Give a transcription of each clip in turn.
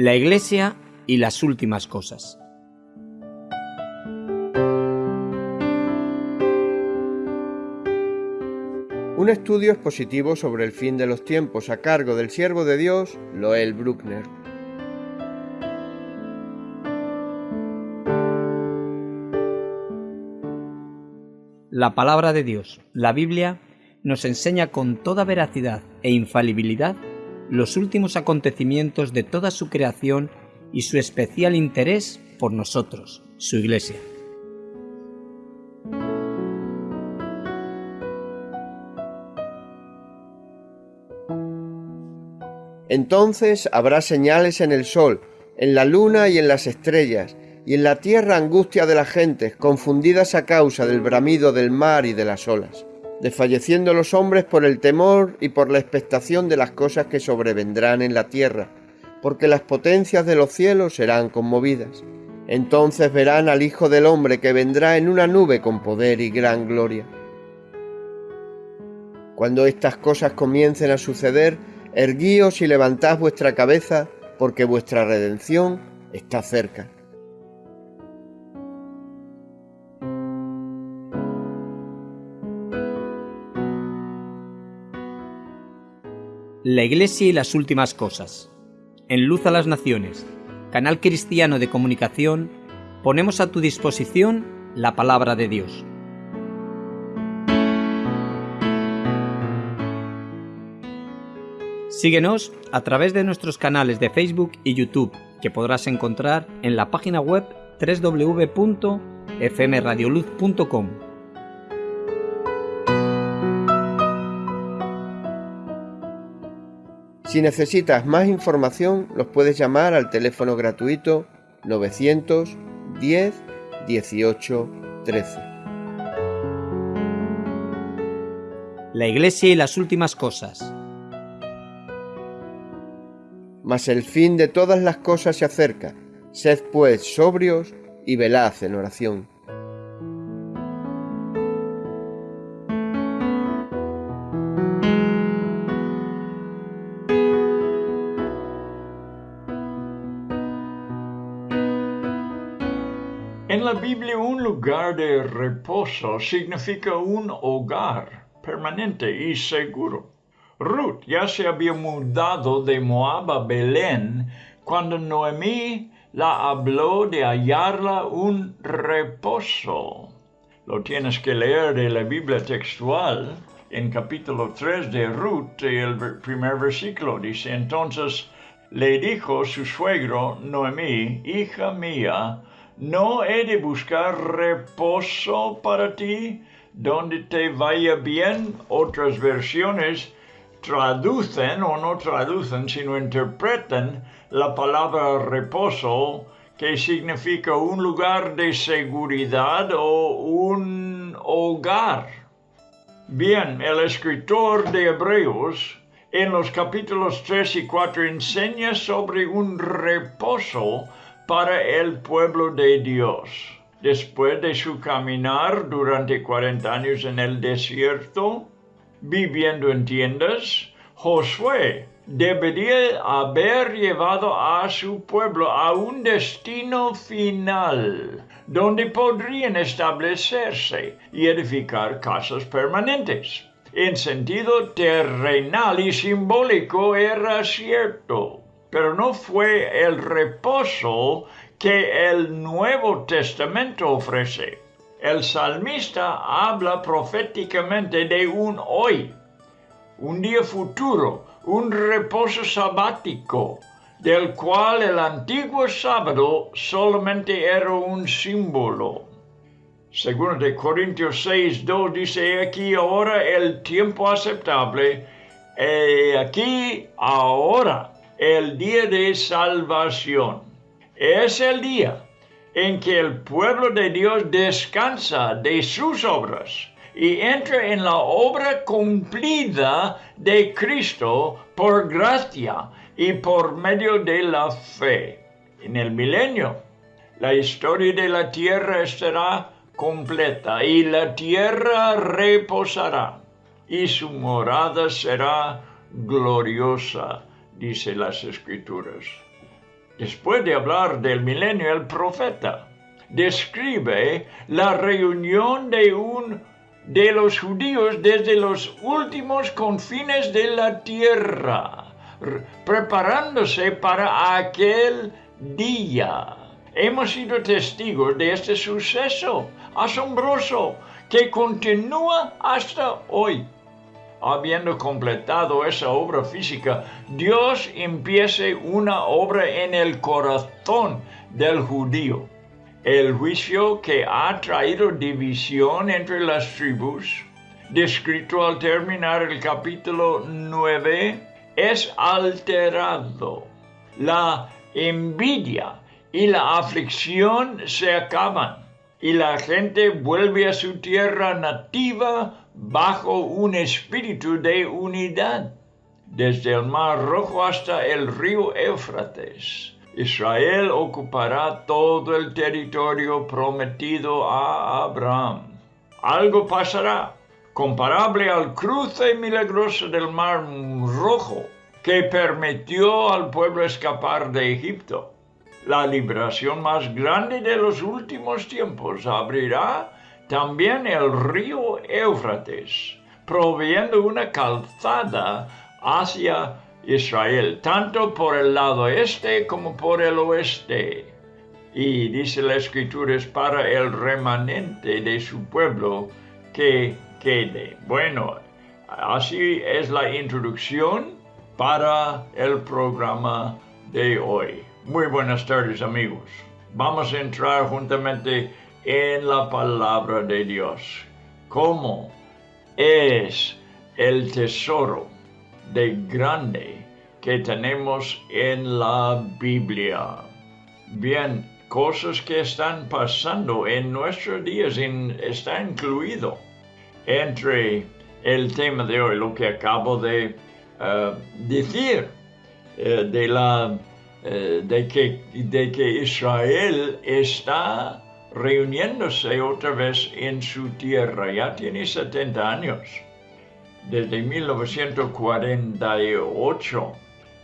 La Iglesia y las últimas cosas. Un estudio expositivo sobre el fin de los tiempos a cargo del siervo de Dios, Loel Bruckner. La palabra de Dios, la Biblia, nos enseña con toda veracidad e infalibilidad los últimos acontecimientos de toda su creación y su especial interés por nosotros, su Iglesia. Entonces habrá señales en el sol, en la luna y en las estrellas, y en la tierra angustia de las gentes, confundidas a causa del bramido del mar y de las olas, desfalleciendo los hombres por el temor y por la expectación de las cosas que sobrevendrán en la tierra, porque las potencias de los cielos serán conmovidas. Entonces verán al Hijo del Hombre que vendrá en una nube con poder y gran gloria. Cuando estas cosas comiencen a suceder, erguíos y levantad vuestra cabeza, porque vuestra redención está cerca. La Iglesia y las últimas cosas. En Luz a las Naciones, canal cristiano de comunicación, ponemos a tu disposición la palabra de Dios. Síguenos a través de nuestros canales de Facebook y YouTube, que podrás encontrar en la página web www.fmradioluz.com. Si necesitas más información, los puedes llamar al teléfono gratuito 910 18 13. La Iglesia y las últimas cosas. Mas el fin de todas las cosas se acerca. Sed pues sobrios y velad en oración. Lugar de reposo significa un hogar permanente y seguro. Ruth ya se había mudado de Moab a Belén cuando Noemí la habló de hallarla un reposo. Lo tienes que leer de la Biblia textual en capítulo 3 de Ruth, el primer versículo. Dice, entonces le dijo su suegro Noemí, hija mía, ¿No he de buscar reposo para ti donde te vaya bien? Otras versiones traducen o no traducen, sino interpretan la palabra reposo que significa un lugar de seguridad o un hogar. Bien, el escritor de Hebreos en los capítulos 3 y 4 enseña sobre un reposo para el pueblo de Dios. Después de su caminar durante 40 años en el desierto, viviendo en tiendas, Josué debería haber llevado a su pueblo a un destino final, donde podrían establecerse y edificar casas permanentes. En sentido terrenal y simbólico era cierto pero no fue el reposo que el Nuevo Testamento ofrece. El salmista habla proféticamente de un hoy, un día futuro, un reposo sabático, del cual el antiguo sábado solamente era un símbolo. Según de Corintios 6, 2 dice aquí ahora el tiempo aceptable, aquí ahora el día de salvación. Es el día en que el pueblo de Dios descansa de sus obras y entra en la obra cumplida de Cristo por gracia y por medio de la fe. En el milenio, la historia de la tierra estará completa y la tierra reposará y su morada será gloriosa dice las escrituras. Después de hablar del milenio, el profeta describe la reunión de un de los judíos desde los últimos confines de la tierra, preparándose para aquel día. Hemos sido testigos de este suceso asombroso que continúa hasta hoy. Habiendo completado esa obra física, Dios empieza una obra en el corazón del judío el juicio que ha traído división entre las tribus, descrito al terminar el capítulo 9, es alterado. La envidia y la aflicción se acaban y la gente vuelve a su tierra nativa bajo un espíritu de unidad, desde el Mar Rojo hasta el río Éufrates Israel ocupará todo el territorio prometido a Abraham. Algo pasará comparable al cruce milagroso del Mar Rojo que permitió al pueblo escapar de Egipto. La liberación más grande de los últimos tiempos abrirá también el río Éufrates, proveyendo una calzada hacia Israel, tanto por el lado este como por el oeste. Y dice la escritura es para el remanente de su pueblo que quede. Bueno, así es la introducción para el programa de hoy. Muy buenas tardes amigos. Vamos a entrar juntamente en la palabra de Dios. ¿Cómo es el tesoro? de grande que tenemos en la Biblia. Bien, cosas que están pasando en nuestros días está incluido entre el tema de hoy, lo que acabo de eh, decir, eh, de, la, eh, de, que, de que Israel está reuniéndose otra vez en su tierra, ya tiene 70 años desde 1948,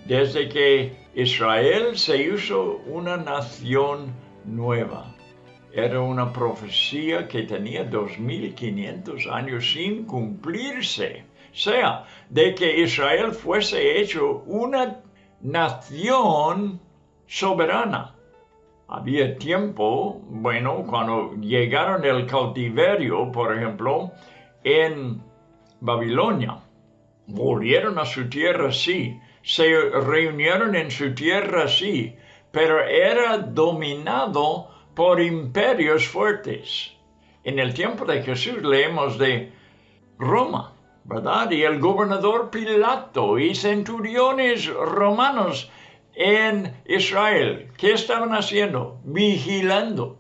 desde que Israel se hizo una nación nueva. Era una profecía que tenía 2500 años sin cumplirse. Sea, de que Israel fuese hecho una nación soberana. Había tiempo, bueno, cuando llegaron el cautiverio, por ejemplo, en Babilonia. Volvieron a su tierra, sí, se reunieron en su tierra, sí, pero era dominado por imperios fuertes. En el tiempo de Jesús leemos de Roma, ¿verdad? Y el gobernador Pilato y centuriones romanos en Israel. ¿Qué estaban haciendo? Vigilando.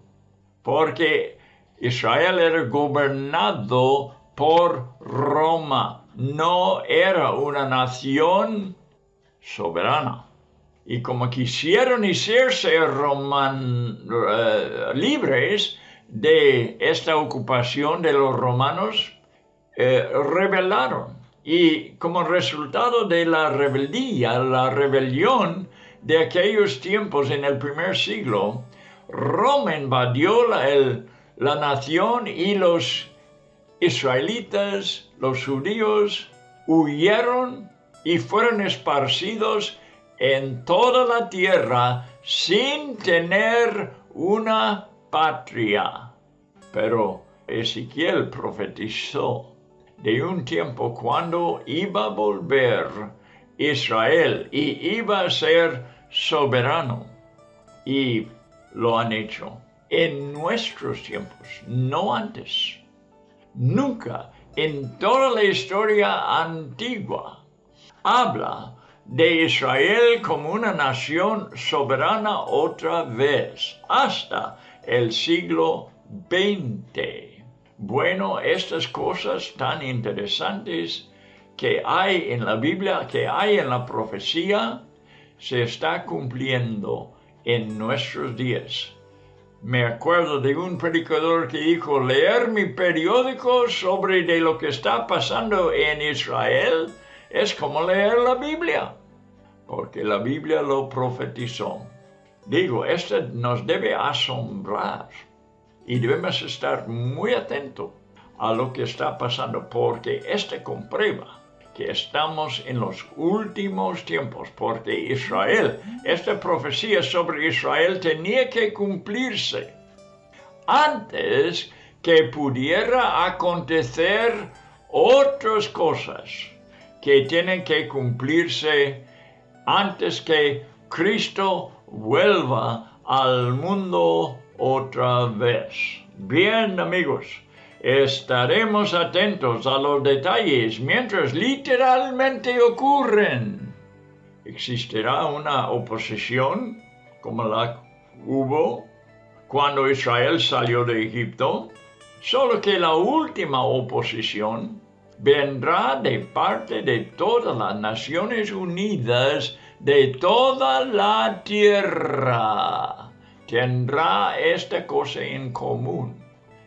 Porque Israel era gobernado por Roma. No era una nación soberana. Y como quisieron hacerse roman, eh, libres de esta ocupación de los romanos, eh, rebelaron. Y como resultado de la rebeldía, la rebelión de aquellos tiempos en el primer siglo, Roma invadió la, nación y los israelitas, los judíos, huyeron y fueron esparcidos en toda la tierra sin tener una patria. Pero Ezequiel profetizó de un tiempo cuando iba a volver Israel y iba a ser soberano. Y lo han hecho en nuestros tiempos, no antes. Nunca en toda la historia antigua habla de Israel como una nación soberana otra vez, hasta el siglo XX. Bueno, estas cosas tan interesantes que hay en la Biblia, que hay en la profecía, se está cumpliendo en nuestros días me acuerdo de un predicador que dijo, leer mi periódico sobre de lo que está pasando en Israel es como leer la Biblia, porque la Biblia lo profetizó. Digo, esto nos debe asombrar y debemos estar muy atentos a lo que está pasando porque este comprueba que estamos en los últimos tiempos, porque Israel, esta profecía sobre Israel tenía que cumplirse antes que pudiera acontecer otras cosas que tienen que cumplirse antes que Cristo vuelva al mundo otra vez. Bien amigos, estaremos atentos a los detalles mientras literalmente ocurren. ¿Existirá una oposición como la hubo cuando Israel salió de Egipto? Solo que la última oposición vendrá de parte de todas las Naciones Unidas de toda la tierra. Tendrá esta cosa en común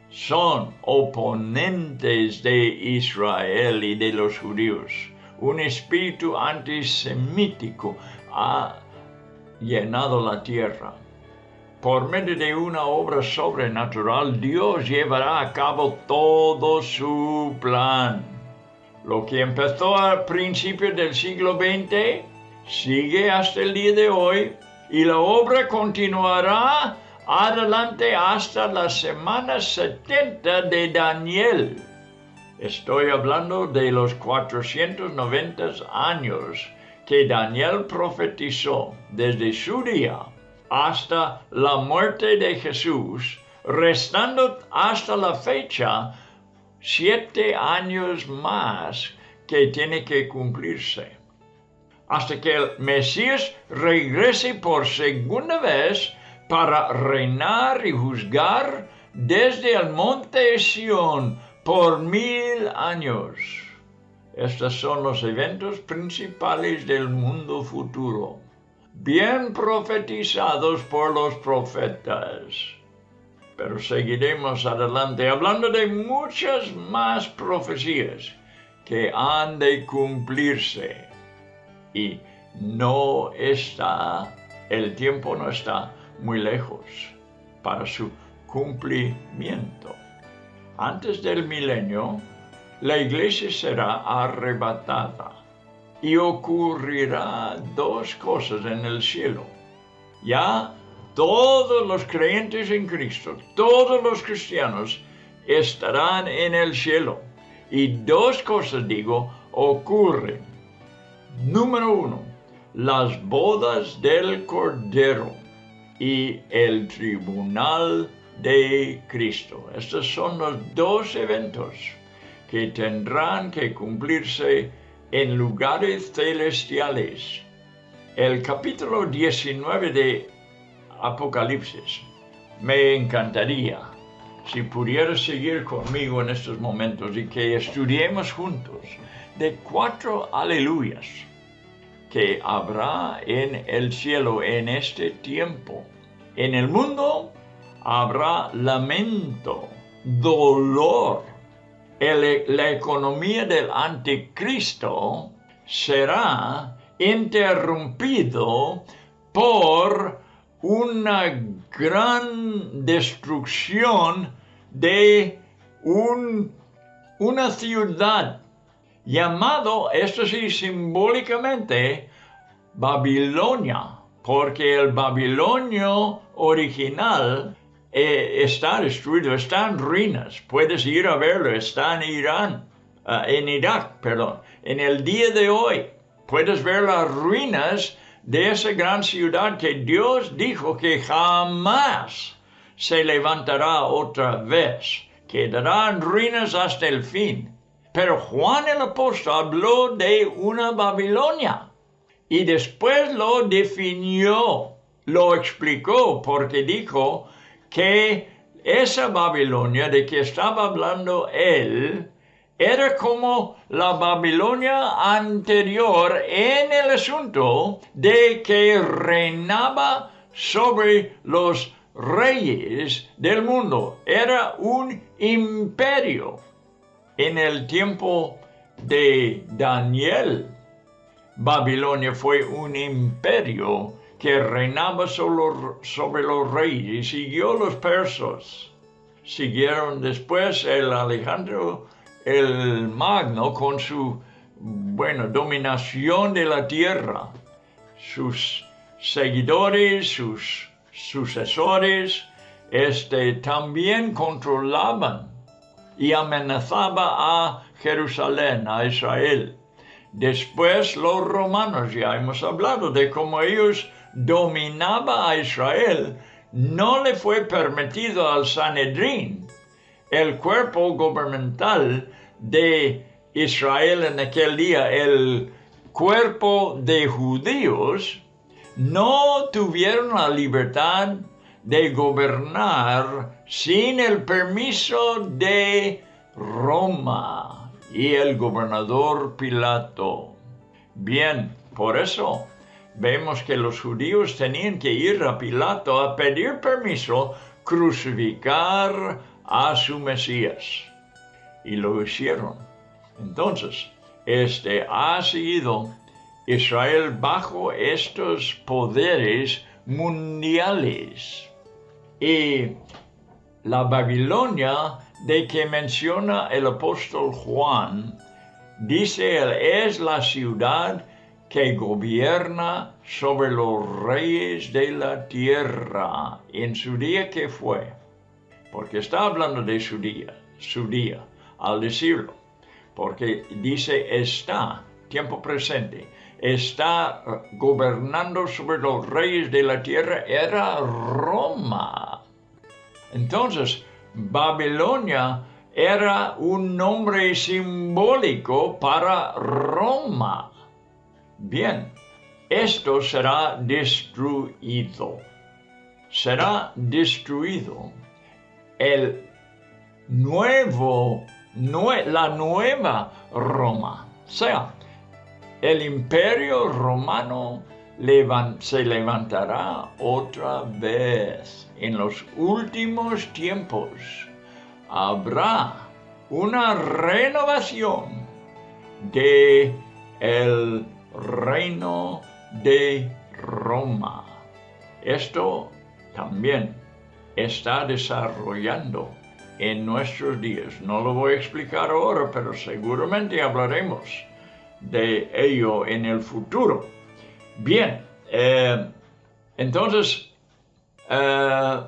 son oponentes de Israel y de los judíos. Un espíritu antisemítico ha llenado la tierra. Por medio de una obra sobrenatural, Dios llevará a cabo todo su plan. Lo que empezó al principio del siglo XX sigue hasta el día de hoy y la obra continuará adelante hasta la semana 70 de Daniel. Estoy hablando de los 490 años que Daniel profetizó desde su día hasta la muerte de Jesús, restando hasta la fecha siete años más que tiene que cumplirse. Hasta que el Mesías regrese por segunda vez para reinar y juzgar desde el monte Sión por mil años. Estos son los eventos principales del mundo futuro, bien profetizados por los profetas. Pero seguiremos adelante hablando de muchas más profecías que han de cumplirse. Y no está, el tiempo no está muy lejos para su cumplimiento. Antes del milenio, la iglesia será arrebatada y ocurrirá dos cosas en el cielo. Ya todos los creyentes en Cristo, todos los cristianos estarán en el cielo. Y dos cosas, digo, ocurren. Número uno, las bodas del Cordero y el tribunal de Cristo. Estos son los dos eventos que tendrán que cumplirse en lugares celestiales. El capítulo 19 de Apocalipsis me encantaría si pudiera seguir conmigo en estos momentos y que estudiemos juntos de cuatro aleluyas que habrá en el cielo en este tiempo. En el mundo habrá lamento, dolor. la economía del anticristo será interrumpido por una gran destrucción de una ciudad llamado, esto sí, simbólicamente, Babilonia, porque el Babilonio original eh, está destruido, está en ruinas. Puedes ir a verlo, está en Irán, eh, en Irak, perdón. En el día de hoy puedes ver las ruinas de esa gran ciudad que Dios dijo que jamás se levantará otra vez. Quedará en ruinas hasta el fin. Pero Juan el apóstol habló de una Babilonia y después lo definió, lo explicó, porque dijo que esa Babilonia de que estaba hablando él era como la Babilonia anterior en el asunto de que reinaba sobre los reyes del mundo. Era un imperio en el tiempo de Daniel, Babilonia fue un imperio que reinaba sobre los reyes siguió los persas. Siguieron después el Alejandro el Magno con su bueno, dominación de la tierra. Sus seguidores, sus sucesores, este, también controlaban y amenazaba a Jerusalén, a Israel. Después los romanos, ya hemos hablado de cómo ellos dominaban a Israel, no le fue permitido al Sanedrín, el cuerpo gubernamental de Israel en aquel día, el cuerpo de judíos, no tuvieron la libertad de gobernar sin el permiso de Roma y el gobernador Pilato. Bien, por eso vemos que los judíos tenían que ir a Pilato a pedir permiso crucificar a su Mesías. Y lo hicieron. Entonces, este ha sido Israel bajo estos poderes mundiales. Y la Babilonia de que menciona el apóstol Juan, dice él, es la ciudad que gobierna sobre los reyes de la tierra en su día que fue. Porque está hablando de su día, su día, al decirlo. Porque dice está, tiempo presente, está gobernando sobre los reyes de la tierra, era Roma. Entonces, Babilonia era un nombre simbólico para Roma. Bien, esto será destruido. Será destruido el nuevo, la nueva Roma. O sea, el imperio romano se levantará otra vez. En los últimos tiempos habrá una renovación de el reino de Roma. Esto también está desarrollando en nuestros días. No lo voy a explicar ahora, pero seguramente hablaremos de ello en el futuro. Bien, eh, entonces, eh,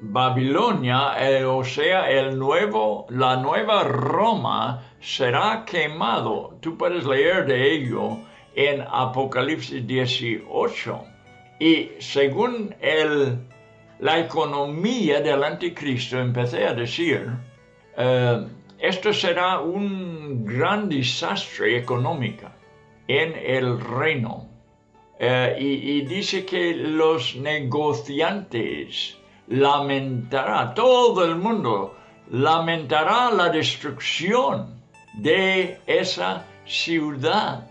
Babilonia, eh, o sea, el nuevo, la nueva Roma será quemado. Tú puedes leer de ello en Apocalipsis 18. Y según el, la economía del anticristo, empecé a decir, esto será un gran desastre económico en el reino. Eh, y, dice que los negociantes lamentará, todo el mundo lamentará la destrucción de esa ciudad,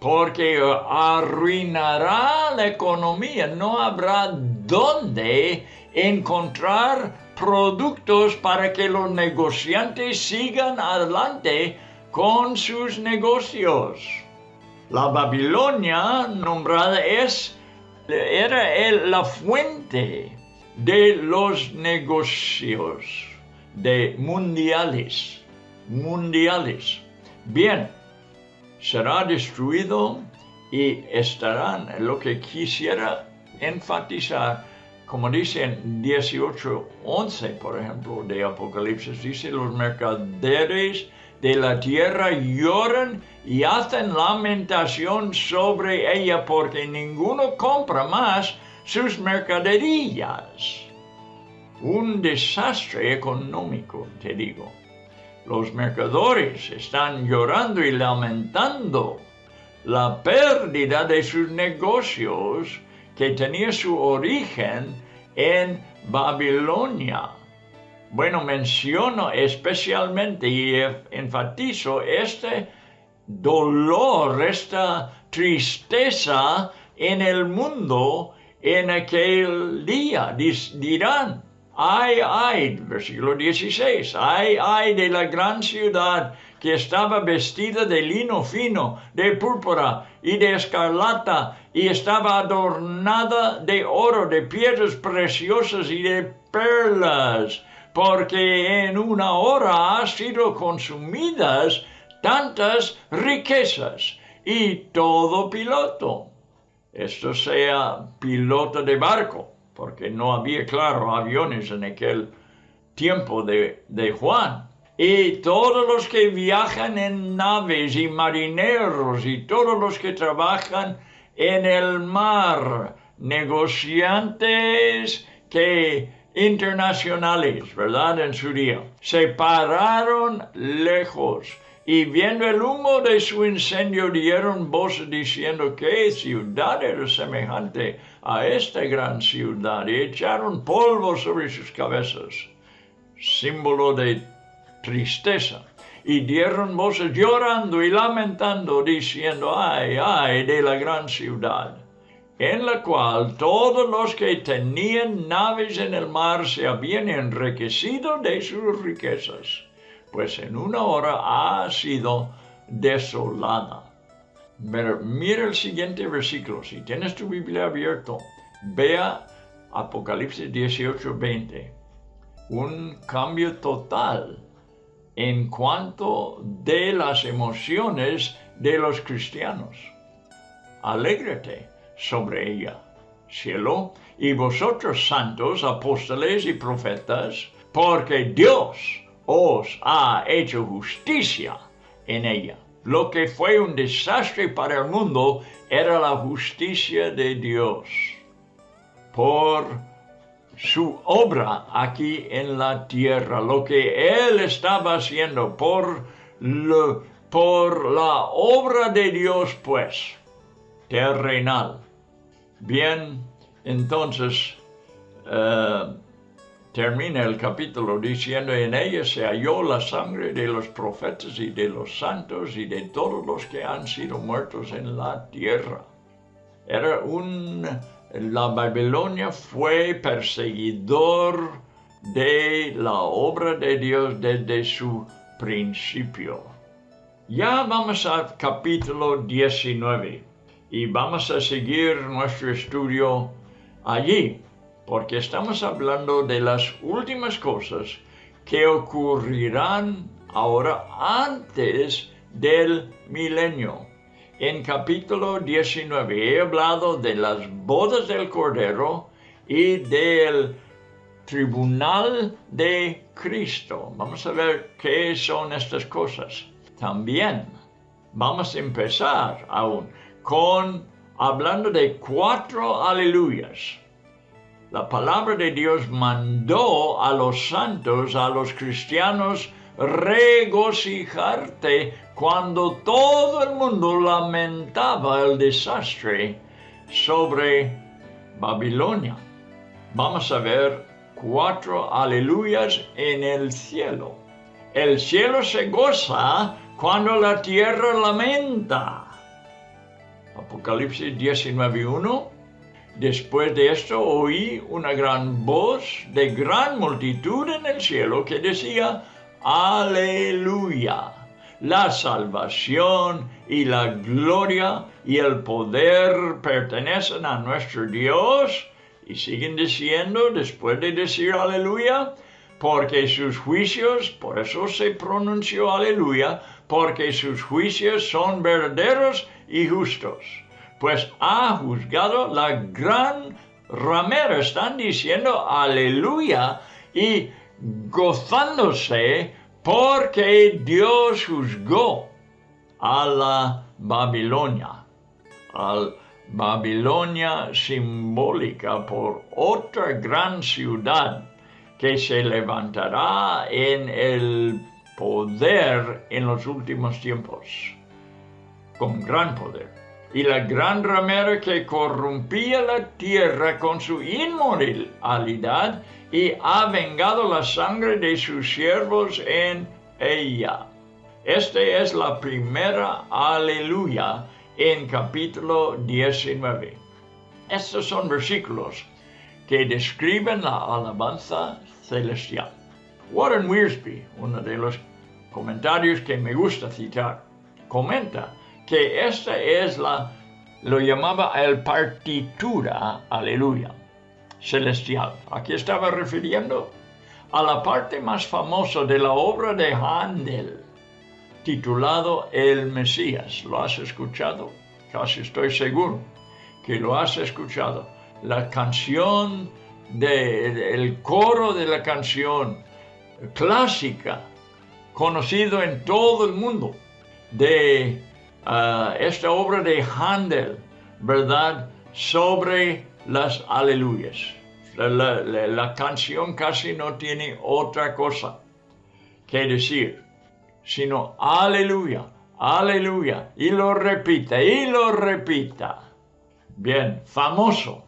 porque arruinará la economía, no habrá dónde encontrar productos para que los negociantes sigan adelante con sus negocios. La Babilonia nombrada es, era la fuente de los negocios de mundiales, mundiales. Bien, será destruido y estarán, lo que quisiera enfatizar, como dice en 18.11, por ejemplo, de Apocalipsis, dice los mercaderes de la tierra lloran y hacen lamentación sobre ella porque ninguno compra más sus mercaderías. Un desastre económico, te digo. Los mercadores están llorando y lamentando la pérdida de sus negocios que tenía su origen en Babilonia. Bueno, menciono especialmente y enfatizo este dolor, esta tristeza en el mundo en aquel día. Dirán, ay, ay, versículo 16, ay, ay de la gran ciudad que estaba vestida de lino fino, de púrpura y de escarlata, y estaba adornada de oro, de piedras preciosas y de perlas, porque en una hora ha sido consumidas tantas riquezas y todo piloto. Esto sea piloto de barco, porque no había, claro, aviones en aquel tiempo de, de Juan. Y todos los que viajan en naves y marineros y todos los que trabajan en el mar, negociantes que internacionales, ¿verdad? En su día, se pararon lejos y viendo el humo de su incendio dieron voces diciendo que ciudad era semejante a esta gran ciudad y echaron polvo sobre sus cabezas, símbolo de tristeza. Y dieron voces llorando y lamentando, diciendo, ay, ay, de la gran ciudad, en la cual todos los que tenían naves en el mar se habían enriquecido de sus riquezas, pues en una hora ha sido desolada. Mira el siguiente versículo, si tienes tu Biblia abierto, vea Apocalipsis 18, 20. Un cambio total en cuanto de las emociones de los cristianos. Alégrate sobre ella, cielo, y vosotros santos, apóstoles y profetas, porque Dios os ha hecho justicia en ella. Lo que fue un desastre para el mundo era la justicia de Dios por su obra aquí en la tierra, lo que Él estaba haciendo por, por la obra de Dios, pues, terrenal. Bien, entonces, eh, termina el capítulo diciendo, en ella se halló la sangre de los profetas y de los santos y de todos los que han sido muertos en la tierra. Era un la Babilonia fue perseguidor de la obra de Dios desde su principio. Ya vamos al capítulo 19 y vamos a seguir nuestro estudio allí, porque estamos hablando de las últimas cosas que ocurrirán ahora antes del milenio en capítulo 19 he hablado de las bodas del Cordero y del tribunal de Cristo. Vamos a ver qué son estas cosas. También vamos a empezar aún con hablando de cuatro aleluyas. La palabra de Dios mandó a los santos, a los cristianos, regocijarte cuando todo el mundo lamentaba el desastre sobre Babilonia. Vamos a ver cuatro aleluyas en el cielo. El cielo se goza cuando la tierra lamenta. Apocalipsis 19.1 Después de esto oí una gran voz de gran multitud en el cielo que decía, Aleluya la salvación y la gloria y el poder pertenecen a nuestro Dios. Y siguen diciendo, después de decir aleluya, porque sus juicios, por eso se pronunció aleluya, porque sus juicios son verdaderos y justos. Pues ha juzgado la gran ramera. Están diciendo aleluya y gozándose porque Dios juzgó a la Babilonia, a Babilonia simbólica por otra gran ciudad que se levantará en el poder en los últimos tiempos, con gran poder. Y la gran ramera que corrompía la tierra con su inmoralidad y ha vengado la sangre de sus siervos en ella. Esta es la primera aleluya en capítulo 19. Estos son versículos que describen la alabanza celestial. Warren Wiersbe, uno de los comentarios que me gusta citar, comenta que esta es la, lo llamaba el partitura, aleluya, celestial. Aquí estaba refiriendo a la parte más famosa de la obra de Handel, titulado El Mesías. ¿Lo has escuchado? Casi estoy seguro que lo has escuchado. La canción, de, el coro de la canción clásica, conocido en todo el mundo, de ah, esta obra de Handel, ¿verdad? Sobre las aleluyas. La, canción casi no tiene otra cosa que decir, sino aleluya, aleluya, y lo repita, y lo repita. Bien, famoso,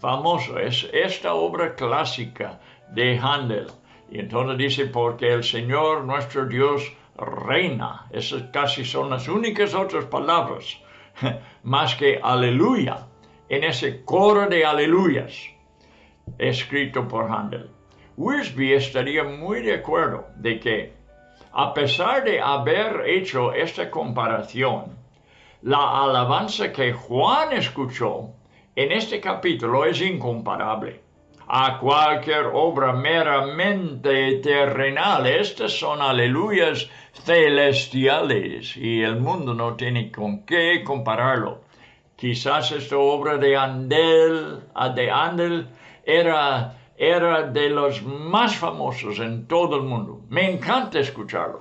famoso, es esta obra clásica de Handel. Y entonces dice, porque el Señor nuestro Dios reina. Esas casi son las únicas otras palabras, más que aleluya, en ese coro de aleluyas escrito por Handel. Wiersbe estaría muy de acuerdo de que, a pesar de haber hecho esta comparación, la alabanza que Juan escuchó en este capítulo es incomparable a cualquier obra meramente terrenal. Estas son aleluyas celestiales y el mundo no tiene con qué compararlo. Quizás esta obra de Andel, de Andel era, era de los más famosos en todo el mundo. Me encanta escucharlo.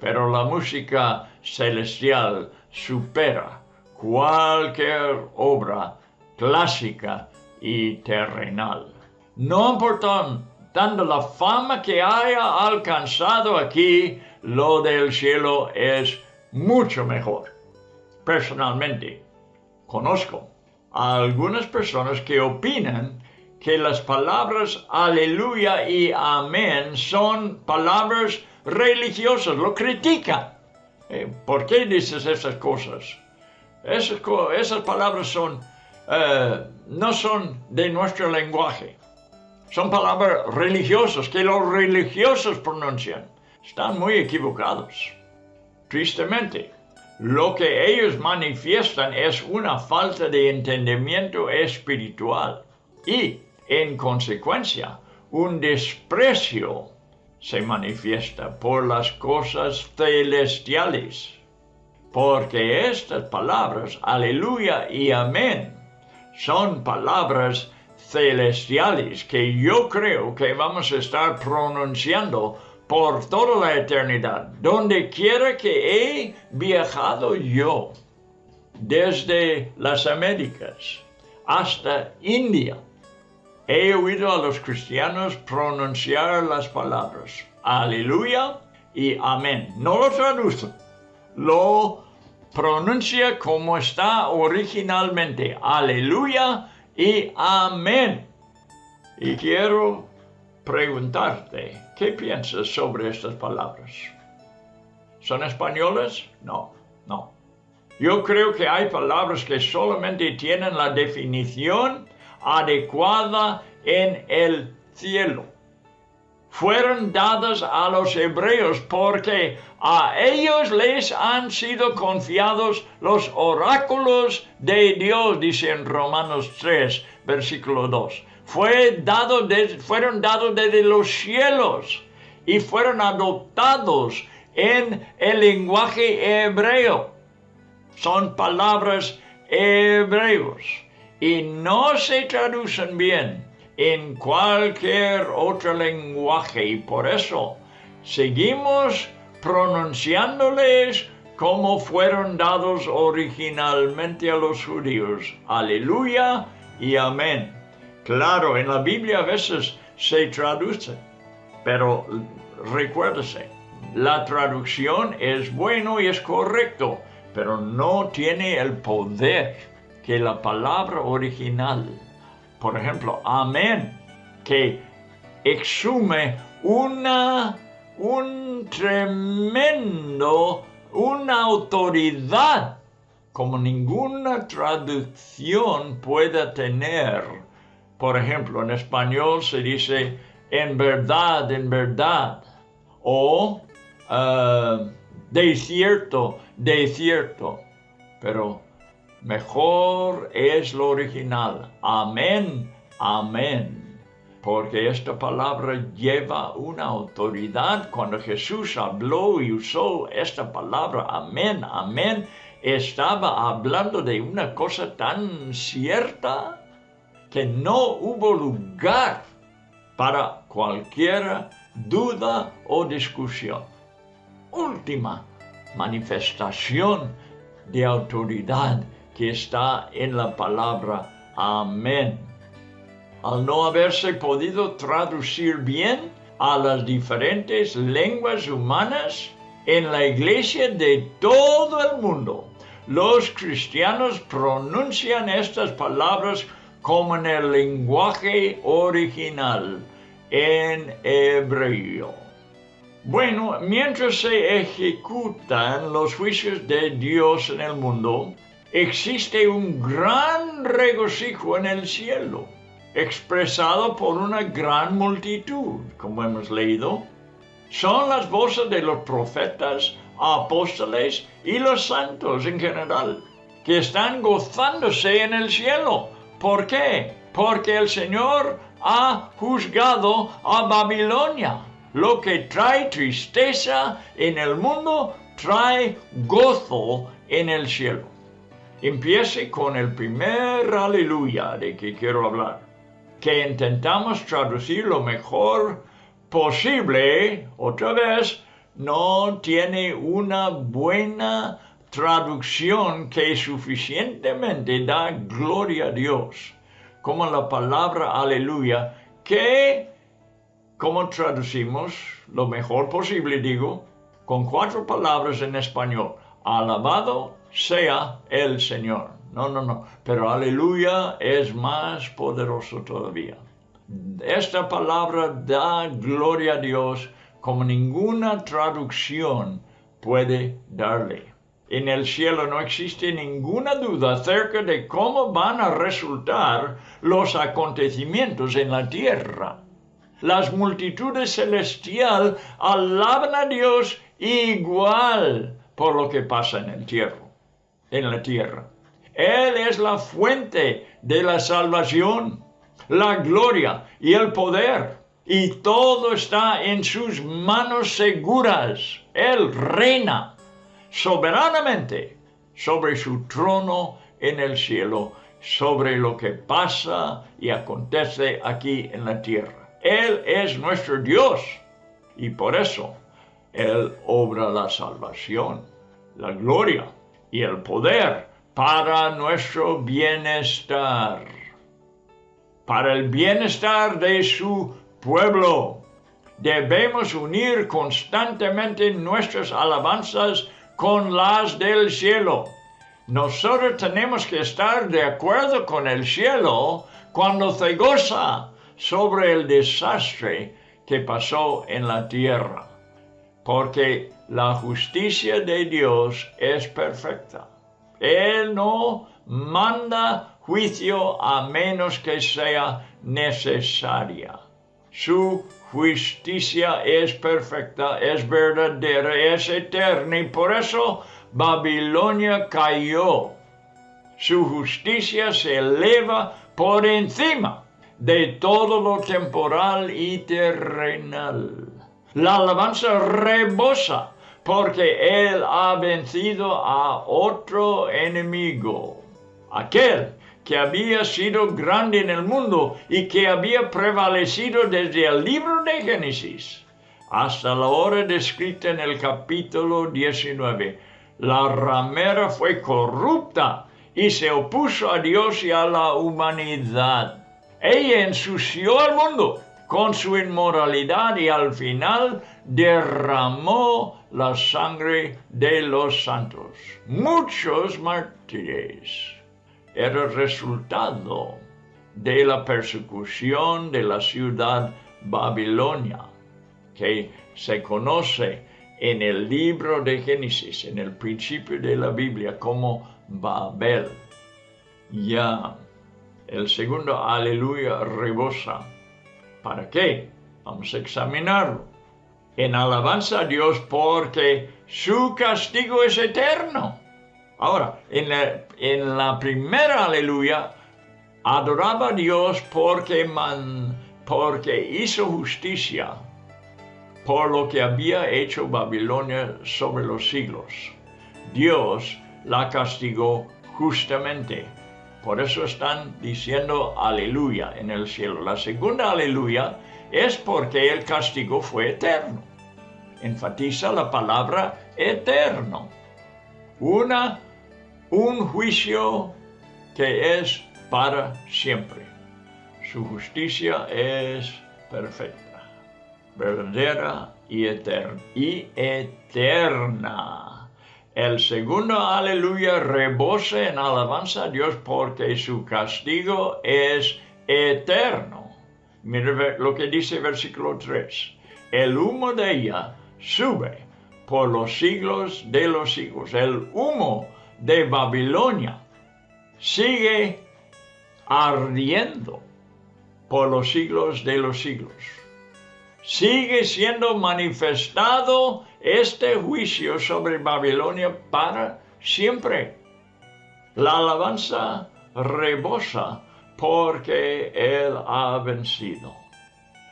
Pero la música celestial supera cualquier obra clásica y terrenal. No importando la fama que haya alcanzado aquí, lo del cielo es mucho mejor. Personalmente, conozco a algunas personas que opinan que las palabras aleluya y amén son palabras religiosas, lo critican. Eh, ¿Por qué dices esas cosas? Esas, palabras eh, no son de nuestro lenguaje. Son palabras religiosas que los religiosos pronuncian. Están muy equivocados. Tristemente, lo que ellos manifiestan es una falta de entendimiento espiritual y en consecuencia, un desprecio se manifiesta por las cosas celestiales. Porque estas palabras, aleluya y amén, son palabras celestiales que yo creo que vamos a estar pronunciando por toda la eternidad, donde quiera que he viajado yo, desde las Américas hasta India, he oído a los cristianos pronunciar las palabras aleluya y amén. No lo traducen, lo pronuncia como está originalmente, aleluya y amén. Y quiero preguntarte, ¿qué piensas sobre estas palabras? ¿Son españolas? No, no. Yo creo que hay palabras que solamente tienen la definición adecuada en el cielo. Fueron dadas a los hebreos porque a ellos les han sido confiados los oráculos de Dios, dice en Romanos 3, versículo 2. Fueron dados desde los cielos y fueron adoptados en el lenguaje hebreo. Son palabras hebreos y no se traducen bien en cualquier otro lenguaje y por eso seguimos pronunciándoles como fueron dados originalmente a los judíos. Aleluya y amén. Claro, en la Biblia a veces se traduce, pero recuérdese, la traducción es bueno y es correcto, pero no tiene el poder que la palabra original, por ejemplo, amén, que exume una, un tremendo, una autoridad como ninguna traducción pueda tener. Por ejemplo, en español se dice en verdad, en verdad, o uh, desierto, desierto. Pero mejor es lo original. Amén, amén. Porque esta palabra lleva una autoridad. Cuando Jesús habló y usó esta palabra, amén, amén, estaba hablando de una cosa tan cierta que no hubo lugar para cualquier duda o discusión. Última manifestación de autoridad que está en la palabra amén. Al no haberse podido traducir bien a las diferentes lenguas humanas, en la iglesia de todo el mundo, los cristianos pronuncian estas palabras como en el lenguaje original, en hebreo. Bueno, mientras se ejecutan los juicios de Dios en el mundo, existe un gran regocijo en el cielo, expresado por una gran multitud, como hemos leído. Son las voces de los profetas, apóstoles y los santos en general, que están gozándose en el cielo. ¿Por qué? Porque el Señor ha juzgado a Babilonia lo que trae tristeza en el mundo, trae gozo en el cielo. Empiece con el primer aleluya de que quiero hablar, que intentamos traducir lo mejor posible, otra vez, no tiene una buena traducción que suficientemente da gloria a Dios, como la palabra aleluya, que ¿Cómo traducimos? Lo mejor posible, digo, con cuatro palabras en español. Alabado sea el Señor. No, no, no. Pero aleluya es más poderoso todavía. Esta palabra da gloria a Dios como ninguna traducción puede darle. En el cielo no existe ninguna duda acerca de cómo van a resultar los acontecimientos en la tierra las multitudes celestial alaban a Dios igual por lo que pasa en el tierra, en la tierra. Él es la fuente de la salvación, la gloria y el poder. Y todo está en sus manos seguras. Él reina soberanamente sobre su trono en el cielo, sobre lo que pasa y acontece aquí en la tierra. Él es nuestro Dios y por eso Él obra la salvación, la gloria y el poder para nuestro bienestar, para el bienestar de su pueblo. Debemos unir constantemente nuestras alabanzas con las del cielo. Nosotros tenemos que estar de acuerdo con el cielo cuando se goza sobre el desastre que pasó en la tierra, porque la justicia de Dios es perfecta. Él no manda juicio a menos que sea necesaria. Su justicia es perfecta, es verdadera, es eterna y por eso Babilonia cayó. Su justicia se eleva por encima de todo lo temporal y terrenal. La alabanza rebosa porque Él ha vencido a otro enemigo, aquel que había sido grande en el mundo y que había prevalecido desde el libro de Génesis hasta la hora descrita en el capítulo 19. La ramera fue corrupta y se opuso a Dios y a la humanidad. Ella ensució al mundo con su inmoralidad y al final derramó la sangre de los santos. Muchos mártires. Era el resultado de la persecución de la ciudad Babilonia, que se conoce en el libro de Génesis, en el principio de la Biblia, como Babel. Ya el segundo aleluya rebosa. ¿Para qué? Vamos a examinarlo. en alabanza a Dios porque su castigo es eterno. Ahora, en la, en primera aleluya, adoraba a Dios porque, man, porque hizo justicia por lo que había hecho Babilonia sobre los siglos. Dios la castigó justamente. Por eso están diciendo aleluya en el cielo. La segunda aleluya es porque el castigo fue eterno. Enfatiza la palabra eterno. Una, un juicio que es para siempre. Su justicia es perfecta, verdadera y eterna. Y eterna. El segundo aleluya rebosa en alabanza a Dios porque su castigo es eterno. Mira lo que dice versículo 3. El humo de ella sube por los siglos de los siglos. El humo de Babilonia sigue ardiendo por los siglos de los siglos. Sigue siendo manifestado este juicio sobre Babilonia para siempre. La alabanza rebosa porque Él ha vencido.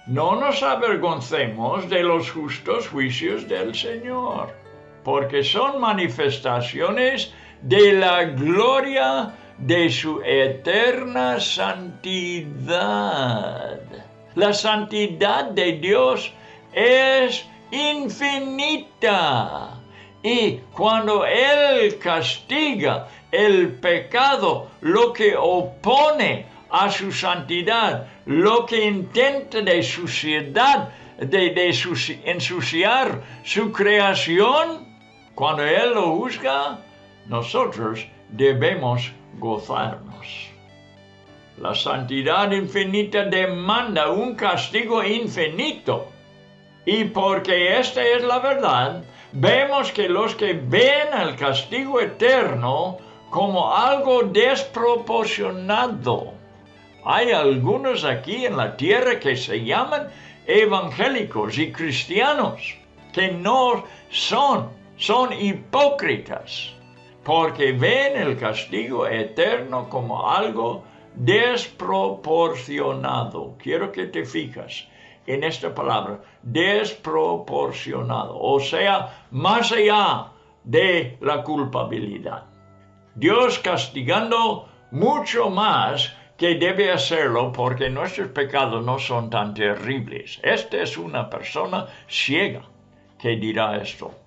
No nos avergoncemos de los justos juicios del Señor, porque son manifestaciones de la gloria de su eterna santidad. La santidad de Dios es infinita. Y cuando Él castiga el pecado, lo que opone a su santidad, lo que intenta de suciedad, de, ensuciar su creación, cuando Él lo juzga, nosotros debemos gozarnos. La santidad infinita demanda un castigo infinito. Y porque esta es la verdad, vemos que los que ven el castigo eterno como algo desproporcionado. Hay algunos aquí en la tierra que se llaman evangélicos y cristianos, que no son, son hipócritas porque ven el castigo eterno como algo desproporcionado. Quiero que te fijas en esta palabra, desproporcionado, o sea, más allá de la culpabilidad. Dios castigando mucho más que debe hacerlo porque nuestros pecados no son tan terribles. Esta es una persona ciega que dirá esto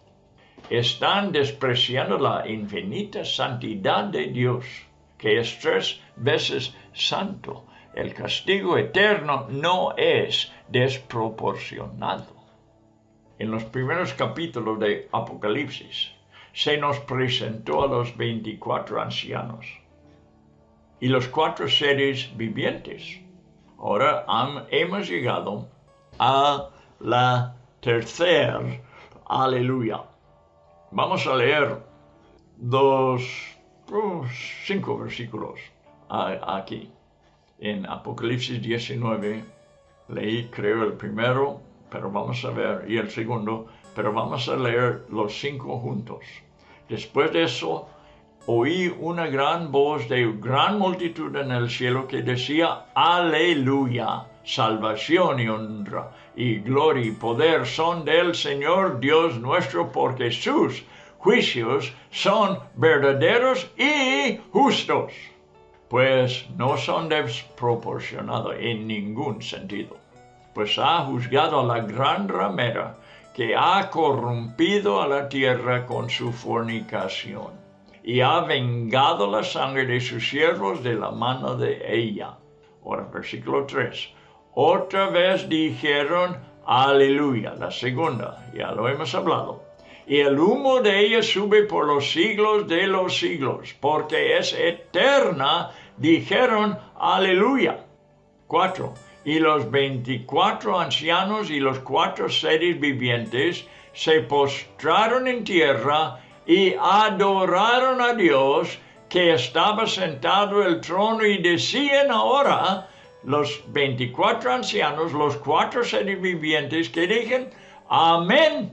están despreciando la infinita santidad de Dios, que es tres veces santo. El castigo eterno no es desproporcionado. En los primeros capítulos de Apocalipsis se nos presentó a los 24 ancianos y los cuatro seres vivientes. Ahora hemos llegado a la tercera aleluya. Vamos a leer dos, oh, cinco versículos aquí. En Apocalipsis 19 leí, creo, el primero, pero vamos a ver, y el segundo, pero vamos a leer los cinco juntos. Después de eso, oí una gran voz de gran multitud en el cielo que decía, aleluya, salvación y honra y gloria y poder son del Señor Dios nuestro, porque sus juicios son verdaderos y justos, pues no son desproporcionados en ningún sentido, pues ha juzgado a la gran ramera que ha corrompido a la tierra con su fornicación y ha vengado la sangre de sus siervos de la mano de ella. Ahora, versículo 3. Otra vez dijeron, aleluya, la segunda, ya lo hemos hablado. Y el humo de ella sube por los siglos de los siglos, porque es eterna, dijeron, aleluya. Cuatro. Y los veinticuatro ancianos y los cuatro seres vivientes se postraron en tierra y adoraron a Dios que estaba sentado en el trono y decían ahora los 24 ancianos, los cuatro seres vivientes que dicen Amén,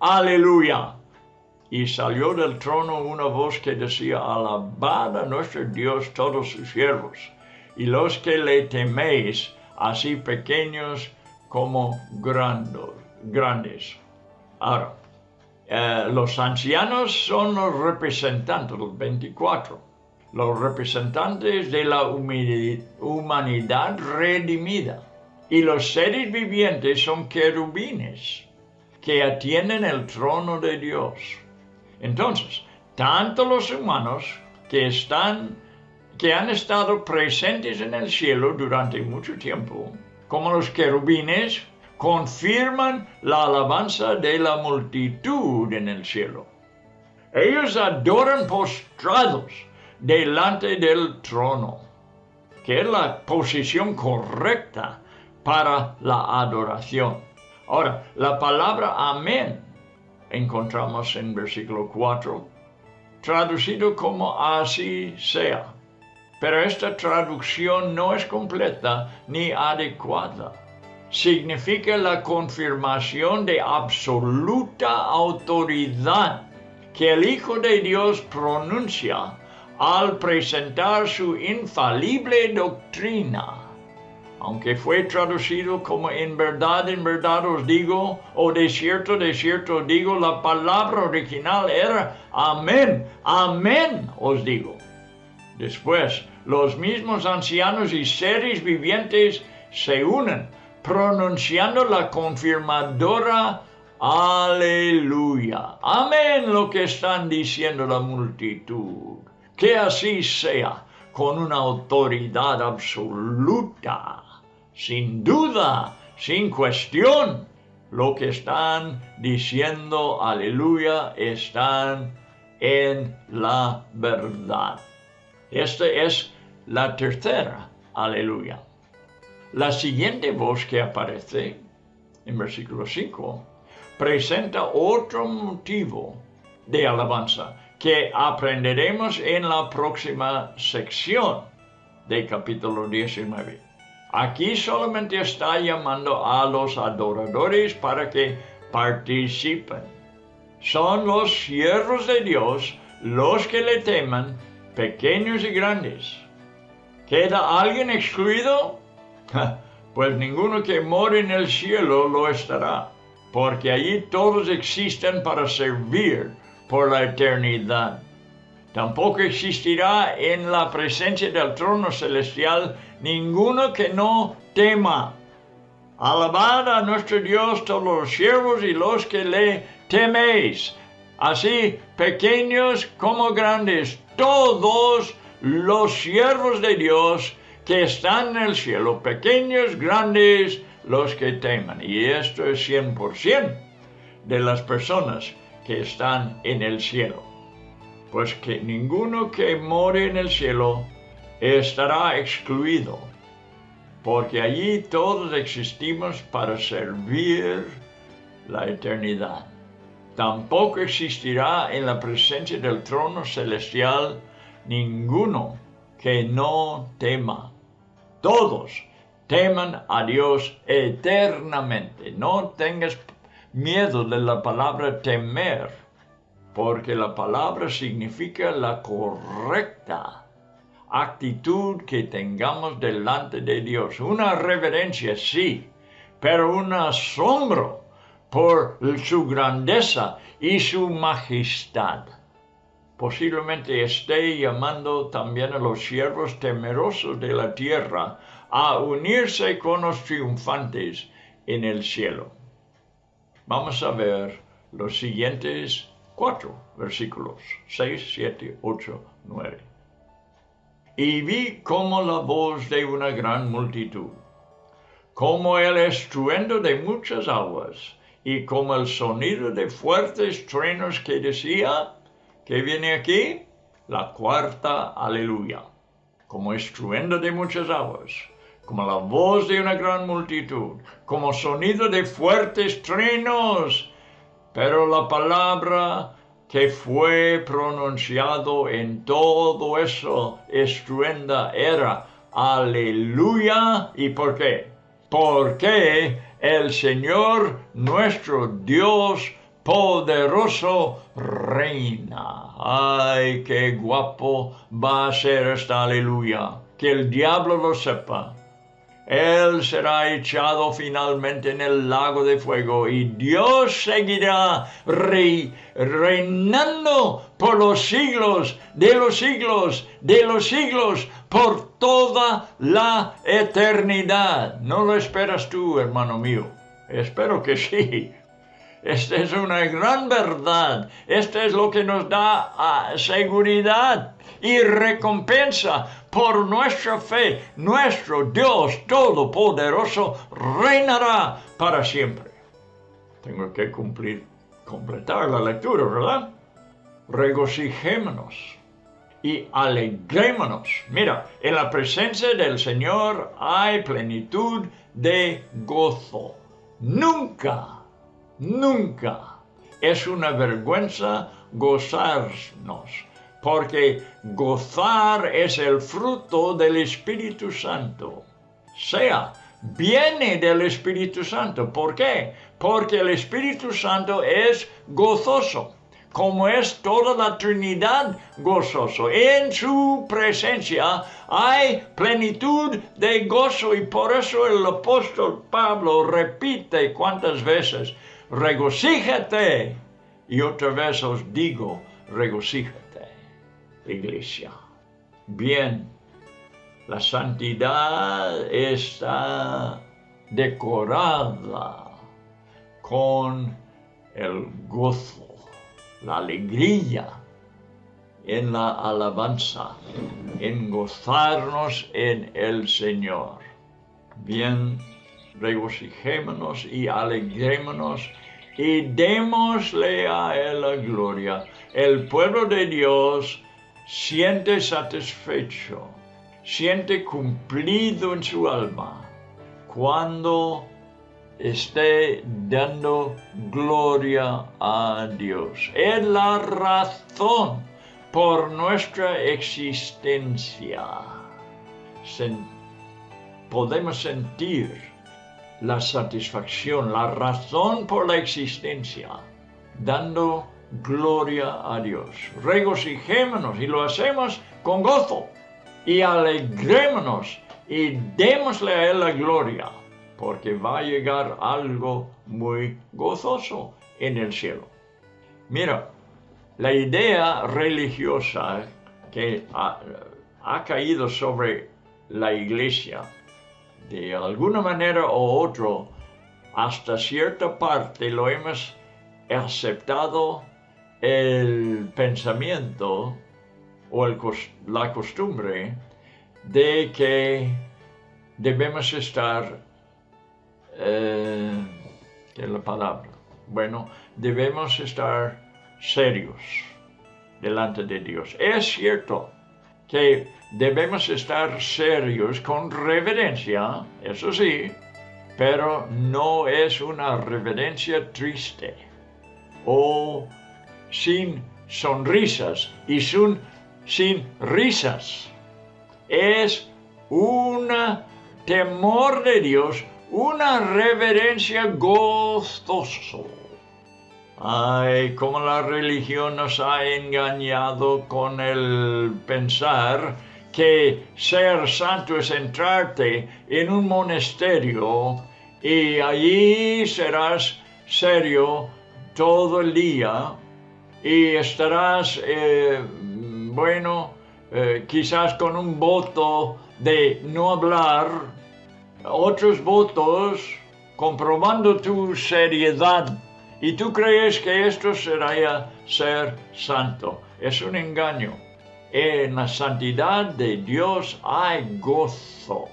aleluya. Y salió del trono una voz que decía, alabad a nuestro Dios todos sus siervos, y los que le teméis, así pequeños como grandes. Ahora, eh, los ancianos son los representantes, los 24, los representantes de la humanidad redimida. Y los seres vivientes son querubines que atienden el trono de Dios. Entonces, tanto los humanos que están que han estado presentes en el cielo durante mucho tiempo, como los querubines, confirman la alabanza de la multitud en el cielo. Ellos adoran postrados delante del trono, que es la posición correcta para la adoración. Ahora, la palabra amén encontramos en versículo 4, traducido como así sea. Pero esta traducción no es completa ni adecuada. Significa la confirmación de absoluta autoridad que el Hijo de Dios pronuncia al presentar su infalible doctrina aunque fue traducido como en verdad, en verdad os digo, o de cierto, de cierto os digo, la palabra original era amén, amén os digo. Después, los mismos ancianos y seres vivientes se unen, pronunciando la confirmadora aleluya. Amén lo que están diciendo la multitud. Que así sea, con una autoridad absoluta sin duda, sin cuestión, lo que están diciendo, aleluya, están en la verdad. Esta es la tercera, aleluya. La siguiente voz que aparece en versículo 5 presenta otro motivo de alabanza que aprenderemos en la próxima sección del capítulo 19. Aquí solamente está llamando a los adoradores para que participen. Son los siervos de Dios los que le teman, pequeños y grandes. ¿Queda alguien excluido? Pues ninguno que more en el cielo lo estará, porque allí todos existen para servir por la eternidad. Tampoco existirá en la presencia del trono celestial ninguno que no tema. Alabad a nuestro Dios todos los siervos y los que le teméis, así pequeños como grandes, todos los siervos de Dios que están en el cielo, pequeños, grandes, los que teman. Y esto es 100% de las personas que están en el cielo. Pues que ninguno que more en el cielo estará excluido, porque allí todos existimos para servir la eternidad. Tampoco existirá en la presencia del trono celestial ninguno que no tema. Todos teman a Dios eternamente. No tengas miedo de la palabra temer, porque la palabra significa la correcta actitud que tengamos delante de Dios. Una reverencia, sí, pero un asombro por su grandeza y su majestad. Posiblemente esté llamando también a los siervos temerosos de la tierra a unirse con los triunfantes en el cielo. Vamos a ver los siguientes cuatro versículos, 6, 7, 8, 9 y vi como la voz de una gran multitud, como el estruendo de muchas aguas, y como el sonido de fuertes truenos que decía, que viene aquí? La cuarta aleluya, como estruendo de muchas aguas, como la voz de una gran multitud, como sonido de fuertes truenos, pero la palabra que fue pronunciado en todo eso estruenda era aleluya. ¿Y por qué? Porque el Señor nuestro Dios poderoso reina. Ay, qué guapo va a ser esta aleluya. Que el diablo lo sepa. Él será echado finalmente en el lago de fuego y Dios seguirá reinando por los siglos de los siglos de los siglos por toda la eternidad. ¿No lo esperas tú, hermano mío? Espero que sí. Esta es una gran verdad. Esto es lo que nos da ah, seguridad y recompensa por nuestra fe. Nuestro Dios Todopoderoso reinará para siempre. Tengo que cumplir, completar la lectura, ¿verdad? Regocijémonos y alegrémonos. Mira, en la presencia del Señor hay plenitud de gozo. Nunca Nunca es una vergüenza gozarnos, porque gozar es el fruto del Espíritu Santo. Sea, viene del Espíritu Santo. ¿Por qué? Porque el Espíritu Santo es gozoso como es toda la Trinidad gozoso. En su presencia hay plenitud de gozo y por eso el apóstol Pablo repite cuántas veces, regocíjate. Y otra vez os digo, regocíjate, iglesia. Bien, la santidad está decorada con el gozo, la alegría en la alabanza, en gozarnos en el Señor. Bien, regocijémonos y alegrémonos y démosle a Él la gloria. El pueblo de Dios siente satisfecho, siente cumplido en su alma cuando esté dando gloria a Dios. Es la razón por nuestra existencia. podemos sentir la satisfacción, la razón por la existencia, dando gloria a Dios. Regocijémonos y lo hacemos con gozo y alegrémonos y démosle a Él la gloria, porque va a llegar algo muy gozoso en el cielo. Mira, la idea religiosa que ha, ha caído sobre la iglesia de alguna manera u otra, hasta cierta parte lo hemos aceptado el pensamiento o la costumbre de que debemos estar, eh, ¿qué es la palabra? Bueno, debemos estar serios delante de Dios. Es cierto que debemos estar serios con reverencia, eso sí, pero no es una reverencia triste o sin sonrisas y sin, sin risas. Es un temor de Dios, una reverencia gozoso. Ay, como la religión nos ha engañado con el pensar que ser santo es entrarte en un monasterio y allí serás serio todo el día y estarás, eh, bueno, eh, quizás con un voto de no hablar, otros votos comprobando tu seriedad y tú crees que esto sería ser santo. Es un engaño. En la santidad de Dios hay gozo.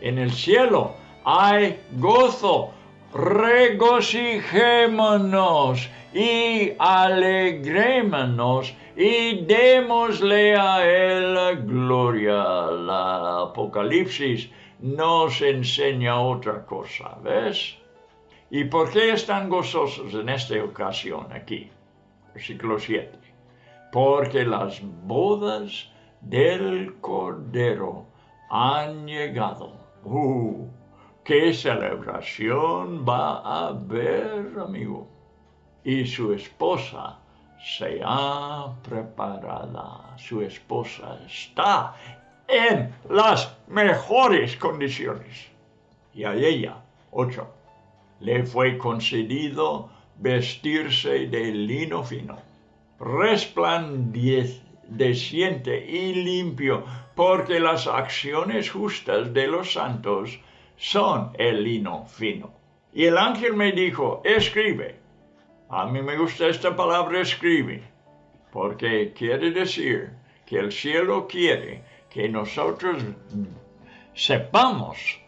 En el cielo hay gozo. Regocijémonos y alegrémonos y démosle a Él gloria. La Apocalipsis nos enseña otra cosa, ¿ves? ¿Y por qué están gozosos en esta ocasión aquí? Versículo 7. Porque las bodas del Cordero han llegado. Uh, ¿Qué celebración va a haber, amigo? Y su esposa se ha preparado. Su esposa está en las mejores condiciones. Y a ella, ocho, le fue concedido vestirse de lino fino, resplandeciente y limpio, porque las acciones justas de los santos son el lino fino. Y el ángel me dijo, escribe. A mí me gusta esta palabra escribe, porque quiere decir que el cielo quiere que nosotros sepamos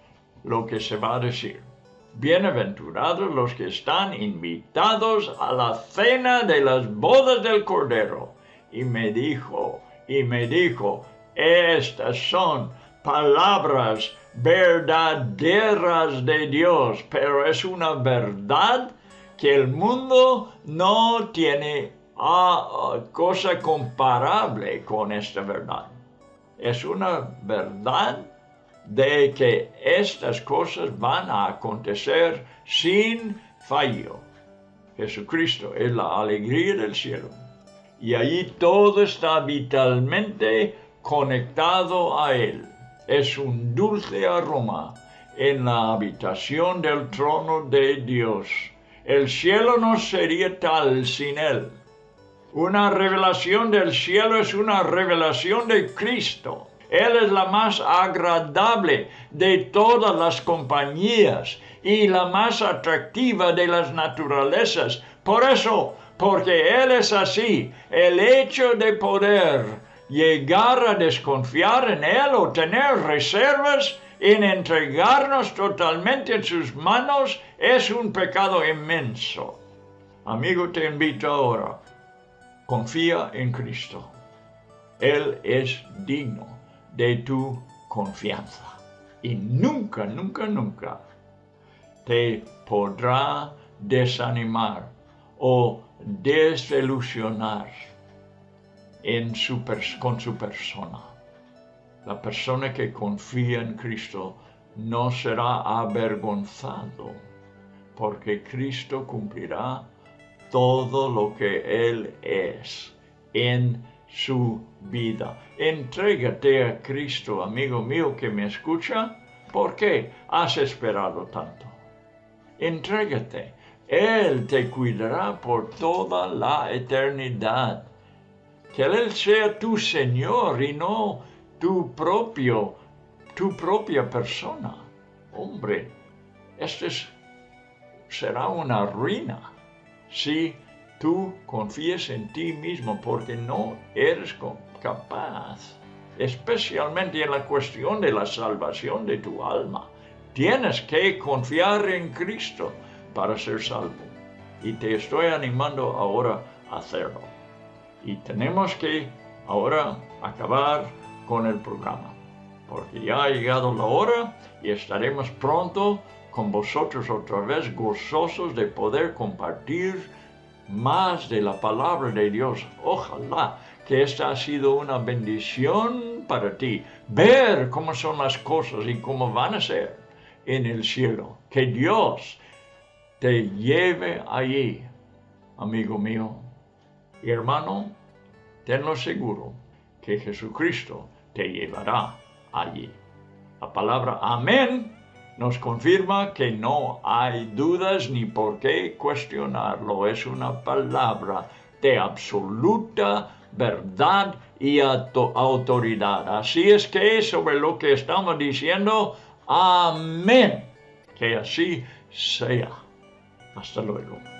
lo que se va a decir. Bienaventurados los que están invitados a la cena de las bodas del Cordero. Y me dijo, y me dijo, estas son palabras verdaderas de Dios, pero es una verdad que el mundo no tiene ah, cosa comparable con esta verdad. Es una verdad de que estas cosas van a acontecer sin fallo. Jesucristo es la alegría del cielo. Y allí todo está vitalmente conectado a Él es un dulce aroma en la habitación del trono de Dios. El cielo no sería tal sin Él. Una revelación del cielo es una revelación de Cristo. Él es la más agradable de todas las compañías y la más atractiva de las naturalezas. Por eso, porque Él es así, el hecho de poder llegar a desconfiar en Él o tener reservas en entregarnos totalmente en sus manos es un pecado inmenso. Amigo, te invito ahora, confía en Cristo. Él es digno de tu confianza y nunca, nunca, nunca te podrá desanimar o desilusionar con su persona. La persona que confía en Cristo no será avergonzado, porque Cristo cumplirá todo lo que Él es en su vida. Entrégate a Cristo, amigo mío que me escucha. ¿Por qué has esperado tanto? Entrégate. Él te cuidará por toda la eternidad que Él sea tu Señor y no tu propio, tu propia persona. Hombre, esto será una ruina si tú confíes en ti mismo porque no eres capaz, especialmente en la cuestión de la salvación de tu alma. Tienes que confiar en Cristo para ser salvo. Y te estoy animando ahora a hacerlo y tenemos que ahora acabar con el programa, porque ya ha llegado la hora y estaremos pronto con vosotros otra vez gozosos de poder compartir más de la palabra de Dios. Ojalá que esta ha sido una bendición para ti, ver cómo son las cosas y cómo van a ser en el cielo. Que Dios te lleve allí, amigo mío hermano, tenlo seguro que Jesucristo te llevará allí. La palabra amén nos confirma que no hay dudas ni por qué cuestionarlo. Es una palabra de absoluta verdad y autoridad. Así es que sobre lo que estamos diciendo, amén. Que así sea. Hasta luego.